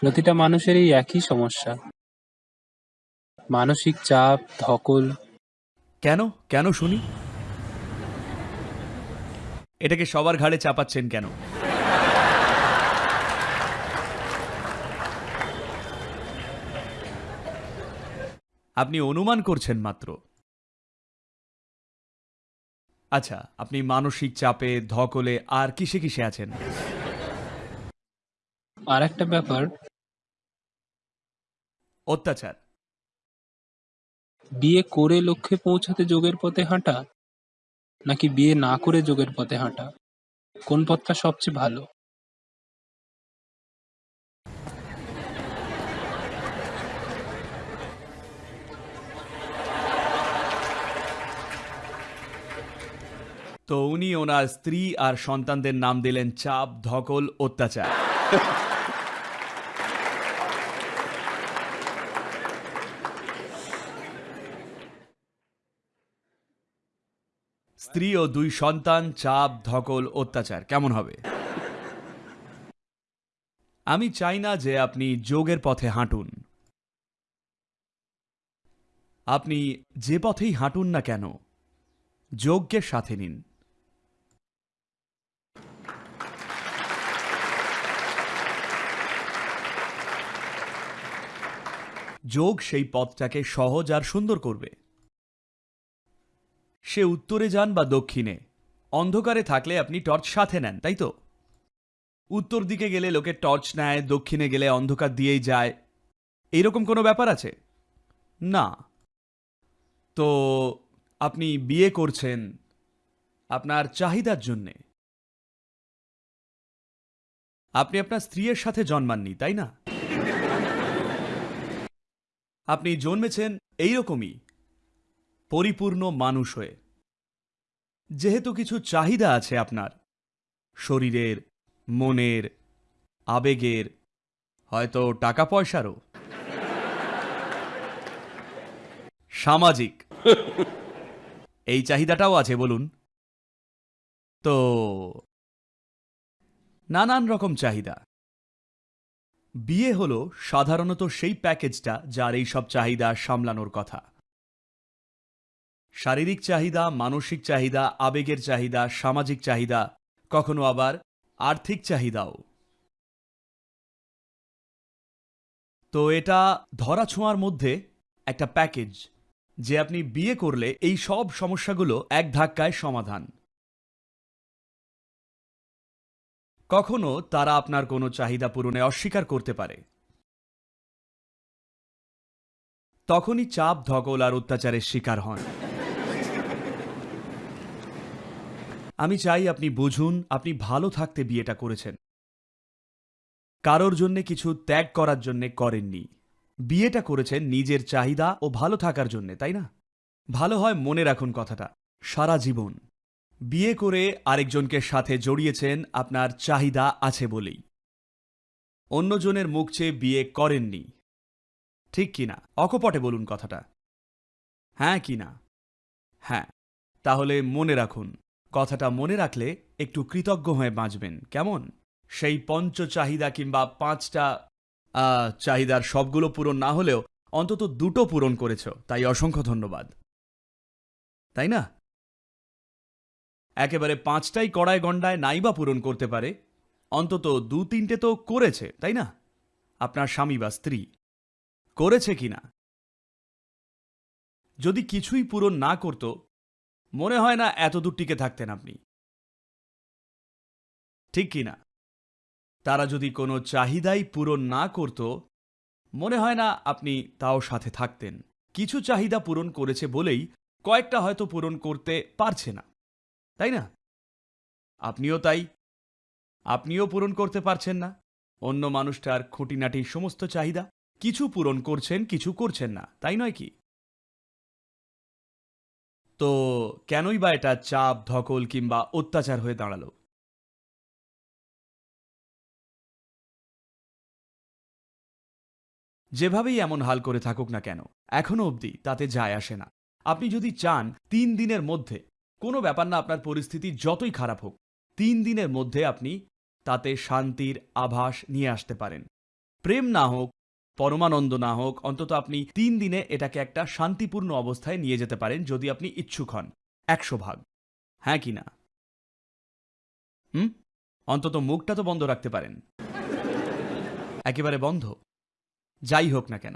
প্রতিটা মানুষেরই একই সমস্যা। মানসিক চাপ ধকল। কেন? কেন শুনি? এটাকে সবার ঘাড়ে চাপাচ্ছেন কেন? আপনি অনুমান করছেন মাত্র। আচ্ছা আপনি মানসিক চাপে ধকলে আর কিসে কিসে আছেন? আর একটা ব্যাপার অত্যাচার। বিয়ে করে লক্ষ্যে পৌঁছাতে যোগের পথে হাঁটা নাকি বিয়ে না করে যোগের পথে হাঁটা? কোন পথটা সবচেয়ে ভালো? তো উনি ওনার স্ত্রী আর সন্তানদের নাম দিলেন চাপ ধকল অত্যাচার। স্ত্রী ও দুই সন্তান, চাপ, ধকল, অত্যাচার, কেমন হবে? আমি চাই না যে আপনি যোগের পথে হাঁটুন। আপনি যে পথেই হাঁটুন না কেন যোগকে সাথে নিন। যোগ সেই পথটাকে সহজ আর সুন্দর করবে। সে উত্তরে যান বা দক্ষিণে। অন্ধকারে থাকলে আপনি টর্চ সাথে নেন, তাই তো? উত্তর দিকে গেলে লোকে টর্চ নেয়, দক্ষিণে গেলে অন্ধকার দিয়েই যায়। এইরকম কোনো ব্যাপার আছে? না। তো আপনি বিয়ে করছেন আপনার চাহিদার জন্যে। আপনি আপনার স্ত্রীর সাথে জন্মাননি, তাই না? আপনি জন্মেছেন এইরকমই। পরিপূর্ণ মানুষ হয়ে। যেহেতু কিছু চাহিদা আছে আপনার, শরীরের, মনের, আবেগের, হয়তো টাকা পয়সারও সামাজিক। এই চাহিদাটাও আছে, বলুন। তো, নানান রকম চাহিদা। বিয়ে হলো সাধারণত সেই প্যাকেজটা যার এই সব চাহিদা সামলানোর কথা। শারীরিক চাহিদা, মানসিক চাহিদা, আবেগের চাহিদা, সামাজিক চাহিদা, কখনো আবার আর্থিক চাহিদাও। তো এটা ধরা ছোঁয়ার মধ্যে একটা প্যাকেজ যে আপনি বিয়ে করলে এই সব সমস্যাগুলো এক ধাক্কায় সমাধান। কখনো তারা আপনার কোনো চাহিদা পূরণে অস্বীকার করতে পারে। তখনই চাপ, ধকল আর অত্যাচারের শিকার হন। আমি চাই আপনি বুঝুন, আপনি ভালো থাকতে বিয়েটা করেছেন। কারোর জন্যে কিছু ত্যাগ করার জন্যে করেননি। বিয়েটা করেছেন নিজের চাহিদা ও ভালো থাকার জন্যে, তাই না? ভালো হয় মনে রাখুন কথাটা। সারা জীবন। বিয়ে করে আরেকজনকে সাথে জড়িয়েছেন আপনার চাহিদা আছে বলেই। অন্যজনের মুখ চেয়ে বিয়ে করেননি। ঠিক কিনা অকপটে বলুন কথাটা। হ্যাঁ কি না? হ্যাঁ। তাহলে মনে রাখুন। কথাটা মনে রাখলে একটু কৃতজ্ঞ হয়ে বাঁচবেন। কেমন? সেই পঞ্চ চাহিদা কিংবা পাঁচটা চাহিদার সবগুলো পূরণ না হলেও অন্তত দুটো পূরণ করেছ, তাই অসংখ্য ধন্যবাদ। তাই না? একেবারে পাঁচটাই কড়ায় গণ্ডায় নাইবা পূরণ করতে পারে, অন্তত দু তিনটে তো করেছে, তাই না? আপনার স্বামী বা স্ত্রী। করেছে কিনা? যদি কিছুই পূরণ না করত মনে হয় না এত দূর টিকে থাকতেন আপনি। ঠিক কি না? তারা যদি কোনো চাহিদাই পূরণ না করত, মনে হয় না আপনি তাও সাথে থাকতেন। কিছু চাহিদা পূরণ করেছে বলেই কয়েকটা হয়তো পূরণ করতে পারছে না। তাই না? আপনিও তাই। আপনিও পূরণ করতে পারছেন না। অন্য মানুষটার খুঁটিনাটি সমস্ত চাহিদা। কিছু পূরণ করছেন, কিছু করছেন না। তাই নয় কি? তো কেনই বা এটা চাপ, ধকল কিংবা অত্যাচার হয়ে দাঁড়াল? যেভাবেই এমন হাল করে থাকুক না কেন, এখনও অবধি তাতে যায় আসে না। আপনি যদি চান, তিন দিনের মধ্যে, কোনো ব্যাপার না আপনার পরিস্থিতি যতই খারাপ হোক, তিন দিনের মধ্যে আপনি তাতে শান্তির আভাস নিয়ে আসতে পারেন। প্রেম না হোক পরমানন্দ না হোক, অন্তত আপনি তিন দিনে এটাকে একটা শান্তিপূর্ণ অবস্থায় নিয়ে যেতে পারেন যদি আপনি ইচ্ছুক হন। একশো ভাগ। হ্যাঁ কি না? হুম? অন্তত মুখটা তো বন্ধ রাখতে পারেন। একেবারে বন্ধ। যাই হোক না কেন।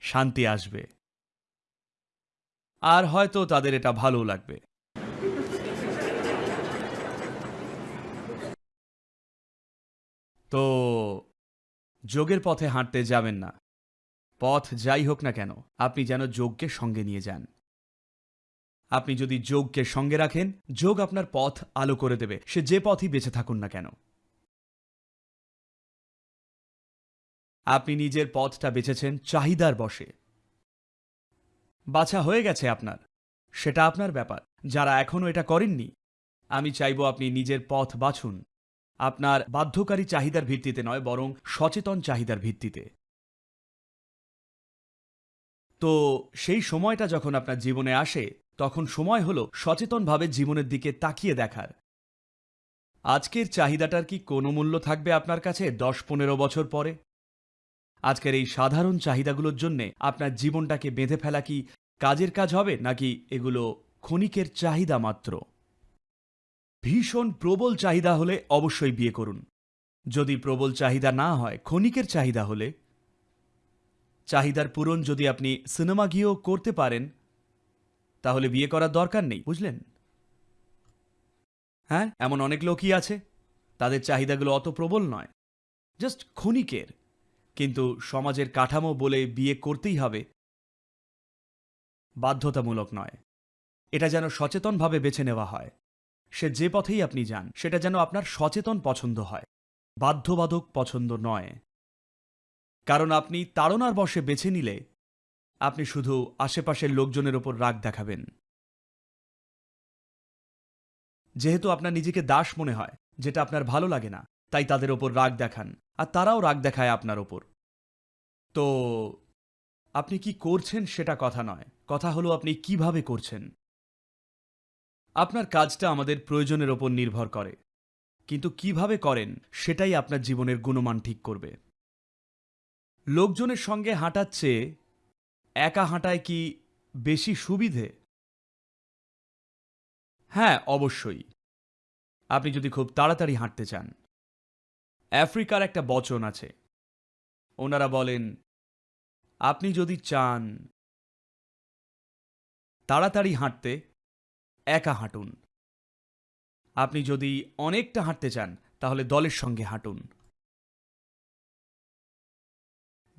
শান্তি আসবে। আর হয়তো তাদের এটা ভালো লাগবে। তো যোগের পথে হাঁটতে যাবেন না। পথ যাই হোক না কেন, আপনি যেন যোগকে সঙ্গে নিয়ে যান। আপনি যদি যোগকে সঙ্গে রাখেন, যোগ আপনার পথ আলো করে দেবে, সে যে পথই বেঁচে থাকুন না কেন। আপনি নিজের পথটা বেছেছেন চাহিদার বসে বাছা হয়ে গেছে আপনার। সেটা আপনার ব্যাপার, যারা এখনও এটা করেননি, আমি চাইব আপনি নিজের পথ বাছুন। আপনার বাধ্যকারী চাহিদার ভিত্তিতে নয়, বরং সচেতন চাহিদার ভিত্তিতে। তো সেই সময়টা যখন আপনার জীবনে আসে, তখন সময় হলো সচেতনভাবে জীবনের দিকে তাকিয়ে দেখার। আজকের চাহিদাটার কি কোনো মূল্য থাকবে আপনার কাছে দশ, পনেরো বছর পরে? আজকের এই সাধারণ চাহিদাগুলোর জন্যে আপনার জীবনটাকে বেঁধে ফেলা কি কাজের কাজ হবে, নাকি এগুলো ক্ষণিকের চাহিদা মাত্র? ভীষণ প্রবল চাহিদা হলে অবশ্যই বিয়ে করুন। যদি প্রবল চাহিদা না হয়, ক্ষণিকের চাহিদা হলে। চাহিদার পূরণ যদি আপনি সিনেমা গিয়েও করতে পারেন, তাহলে বিয়ে করার দরকার নেই, বুঝলেন? হ্যাঁ এমন অনেক লোকই আছে, তাদের চাহিদাগুলো অত প্রবল নয়। জাস্ট ক্ষণিকের, কিন্তু সমাজের কাঠামো বলে বিয়ে করতেই হবে। বাধ্যতামূলক নয়। এটা যেন সচেতনভাবে বেছে নেওয়া হয়। সে যে পথেই আপনি যান, সেটা যেন আপনার সচেতন পছন্দ হয়। বাধ্যবাধক পছন্দ নয়। কারণ আপনি তাড়নার বসে বেছে নিলে, আপনি শুধু আশেপাশের লোকজনের ওপর রাগ দেখাবেন। যেহেতু আপনার নিজেকে দাস মনে হয়, যেটা আপনার ভালো লাগে না, তাই তাদের ওপর রাগ দেখান, আর তারাও রাগ দেখায় আপনার ওপর। তো, আপনি কি করছেন সেটা কথা নয়, কথা হলো আপনি কীভাবে করছেন? আপনার কাজটা আমাদের প্রয়োজনের ওপর নির্ভর করে। কিন্তু কীভাবে করেন, সেটাই আপনার জীবনের গুণমান ঠিক করবে। লোকজনের সঙ্গে হাঁটার চেয়ে একা হাঁটায় কি বেশি সুবিধে? হ্যাঁ অবশ্যই। আপনি যদি খুব তাড়াতাড়ি হাঁটতে চান। আফ্রিকার একটা বচন আছে। ওনারা বলেন, আপনি যদি চান তাড়াতাড়ি হাঁটতে একা হাঁটুন। আপনি যদি অনেকটা হাঁটতে চান, তাহলে দলের সঙ্গে হাঁটুন।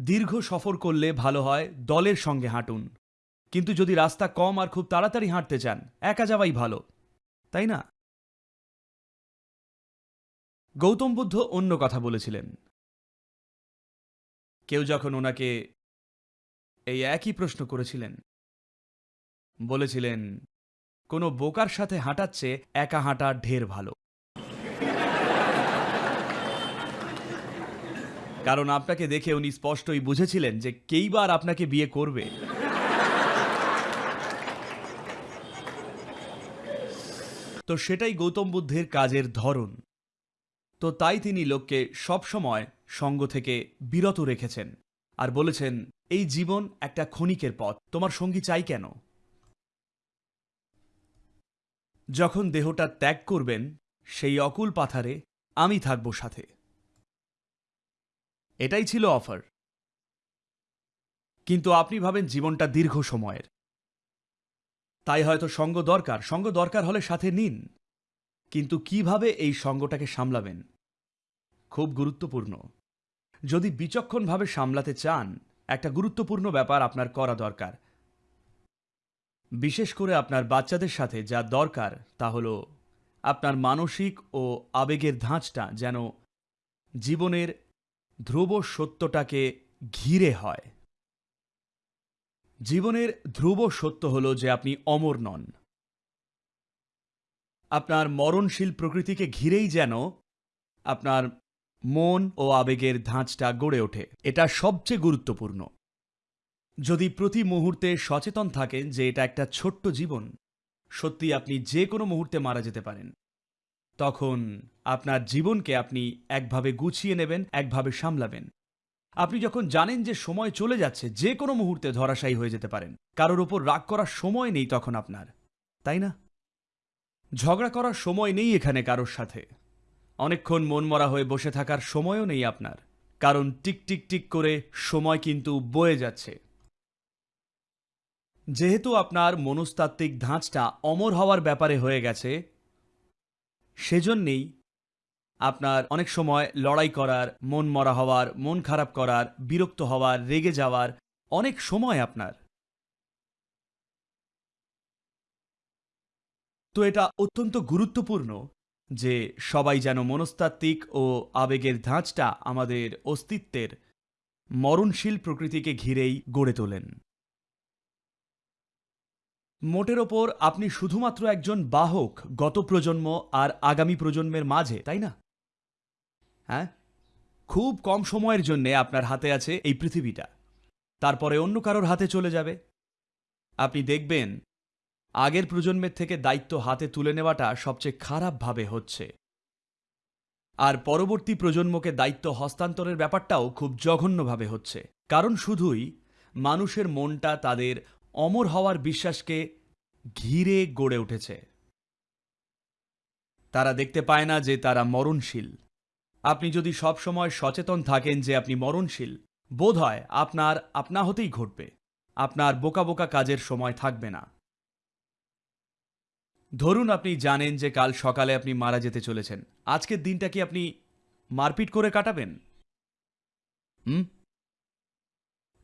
দীর্ঘ সফর করলে ভালো হয় দলের সঙ্গে হাঁটুন। কিন্তু যদি রাস্তা কম আর খুব তাড়াতাড়ি হাঁটতে চান, একা যাওয়াই ভালো। তাই না? গৌতম বুদ্ধ অন্য কথা বলেছিলেন। কেউ যখন ওনাকে এই একই প্রশ্ন করেছিলেন, বলেছিলেন কোনো বোকার সাথে হাঁটাচ্ছে, একা হাঁটা ঢের ভালো। কারণ আপনাকে দেখে উনি স্পষ্টই বুঝেছিলেন যে কেইবার আপনাকে বিয়ে করবে। তো সেটাই গৌতম বুদ্ধের কাজের ধরন। তো তাই তিনি লোককে সবসময় সঙ্গ থেকে বিরত রেখেছেন। আর বলেছেন, এই জীবন একটা ক্ষণিকের পথ। তোমার সঙ্গী চাই কেন? যখন দেহটা ত্যাগ করবেন, সেই অকুল পাথারে আমি থাকব সাথে। এটাই ছিল অফার। কিন্তু আপনি ভাবেন জীবনটা দীর্ঘ সময়ের। তাই হয়তো সঙ্গ দরকার। সঙ্গ দরকার হলে সাথে নিন। কিন্তু কীভাবে এই সঙ্গটাকে সামলাবেন? খুব গুরুত্বপূর্ণ। যদি বিচক্ষণভাবে সামলাতে চান, একটা গুরুত্বপূর্ণ ব্যাপার আপনার করা দরকার। বিশেষ করে আপনার বাচ্চাদের সাথে যা দরকার তা হল আপনার মানসিক ও আবেগের ধাঁচটা যেন জীবনের ধ্রুব সত্যটাকে ঘিরে হয়। জীবনের ধ্রুব সত্য হল যে আপনি অমর নন। আপনার মরণশীল প্রকৃতিকে ঘিরেই যেন আপনার মন ও আবেগের ধাঁচটা গড়ে ওঠে। এটা সবচেয়ে গুরুত্বপূর্ণ। যদি প্রতি মুহূর্তে সচেতন থাকেন যে এটা একটা ছোট্ট জীবন, সত্যি আপনি যে কোনো মুহূর্তে মারা যেতে পারেন। তখন আপনার জীবনকে আপনি একভাবে গুছিয়ে নেবেন, একভাবে সামলাবেন। আপনি যখন জানেন যে সময় চলে যাচ্ছে, যে কোনো মুহূর্তে ধরাশায়ী হয়ে যেতে পারেন। কারোর ওপর রাগ করার সময় নেই তখন আপনার, তাই না? ঝগড়া করার সময় নেই এখানে কারোর সাথে। অনেকক্ষণ মনমরা হয়ে বসে থাকার সময়ও নেই আপনার। কারণ টিক টিক টিক করে সময় কিন্তু বয়ে যাচ্ছে। যেহেতু আপনার মনস্তাত্ত্বিক ধাঁচটা অমর হওয়ার ব্যাপারে হয়ে গেছে, সেজন্যেই আপনার অনেক সময় লড়াই করার, মন মরা হওয়ার, মন খারাপ করার, বিরক্ত হওয়ার, রেগে যাওয়ার অনেক সময় আপনার। তো এটা অত্যন্ত গুরুত্বপূর্ণ যে সবাই যেন মনস্তাত্ত্বিক ও আবেগের ধাঁচটা আমাদের অস্তিত্বের মরণশীল প্রকৃতিকে ঘিরেই গড়ে তোলেন। মোটের ওপর আপনি শুধুমাত্র একজন বাহক গত প্রজন্ম আর আগামী প্রজন্মের মাঝে, তাই না? হ্যাঁ? খুব কম সময়ের জন্য আপনার হাতে আছে এই পৃথিবীটা। তারপরে অন্য কারোর হাতে চলে যাবে। আপনি দেখবেন, আগের প্রজন্মের থেকে দায়িত্ব হাতে তুলে নেওয়াটা সবচেয়ে খারাপভাবে হচ্ছে। আর পরবর্তী প্রজন্মকে দায়িত্ব হস্তান্তরের ব্যাপারটাও খুব জঘন্যভাবে হচ্ছে। কারণ শুধুই মানুষের মনটা তাদের অমর হওয়ার বিশ্বাসকে ঘিরে গড়ে উঠেছে। তারা দেখতে পায় না যে তারা মরণশীল। আপনি যদি সবসময় সচেতন থাকেন যে আপনি মরণশীল বোধ হয় আপনার আপনা হতেই ঘটবে। আপনার বোকা বোকা কাজের সময় থাকবে না। ধরুন আপনি জানেন যে কাল সকালে আপনি মারা যেতে চলেছেন। আজকের দিনটা কি আপনি মারপিট করে কাটাবেন? হুম?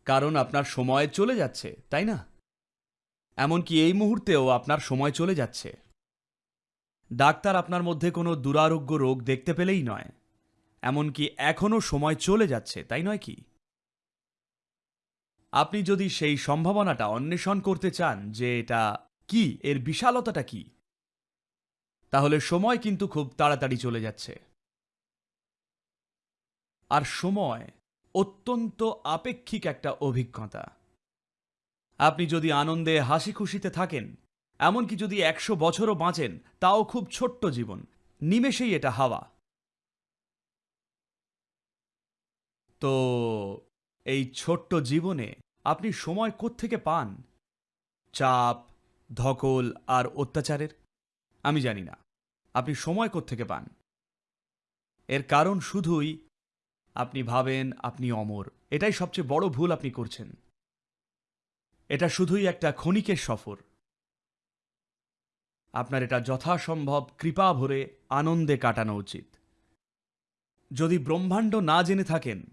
কারণ আপনার সময় চলে যাচ্ছে, তাই না? এমনকি এই মুহূর্তেও আপনার সময় চলে যাচ্ছে। ডাক্তার আপনার মধ্যে কোনো দুরারোগ্য রোগ দেখতে পেলেই নয়। এমনকি এখনও সময় চলে যাচ্ছে, তাই নয় কি? আপনি যদি সেই সম্ভাবনাটা অন্বেষণ করতে চান যে এটা কি, এর বিশালতাটা কি, তাহলে সময় কিন্তু খুব তাড়াতাড়ি চলে যাচ্ছে। আর সময় অত্যন্ত আপেক্ষিক একটা অভিজ্ঞতা। আপনি যদি আনন্দে হাসি খুশিতে থাকেন, এমনকি যদি একশো বছরও বাঁচেন, তাও খুব ছোট্ট জীবন। নিমেষেই এটা হাওয়া। তো, এই ছোট্ট জীবনে আপনি সময় কোত্থেকে পান? চাপ, ধকল আর অত্যাচারের? আমি জানি না। আপনি সময় কোত্থেকে পান? এর কারণ শুধুই আপনি ভাবেন আপনি অমর। এটাই সবচেয়ে বড় ভুল আপনি করছেন। এটা শুধুই একটা ক্ষণিকের সফর। আপনার এটা যথাসম্ভব কৃপা ভরে আনন্দে কাটানো উচিত। যদি ব্রহ্মাণ্ড না জেনে থাকেন,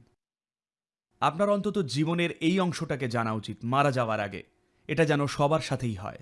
আপনার অন্তত জীবনের এই অংশটাকে জানা উচিত, মারা যাওয়ার আগে। এটা যেন সবার সাথেই হয়।